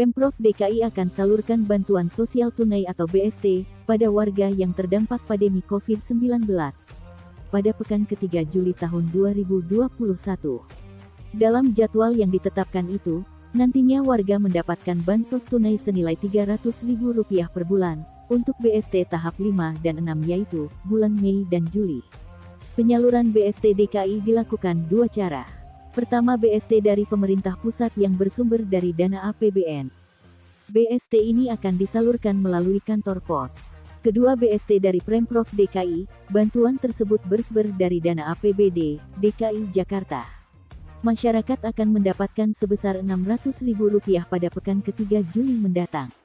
Pemprov DKI akan salurkan bantuan sosial tunai atau BST pada warga yang terdampak pandemi COVID-19 pada pekan ketiga Juli tahun 2021. Dalam jadwal yang ditetapkan itu, nantinya warga mendapatkan bansos tunai senilai Rp300.000 per bulan untuk BST tahap 5 dan 6 yaitu bulan Mei dan Juli. Penyaluran BST DKI dilakukan dua cara. Pertama BST dari pemerintah pusat yang bersumber dari dana APBN. BST ini akan disalurkan melalui kantor pos. Kedua BST dari Pemprov DKI, bantuan tersebut bersumber dari dana APBD, DKI Jakarta. Masyarakat akan mendapatkan sebesar Rp600.000 pada pekan ketiga Juli mendatang.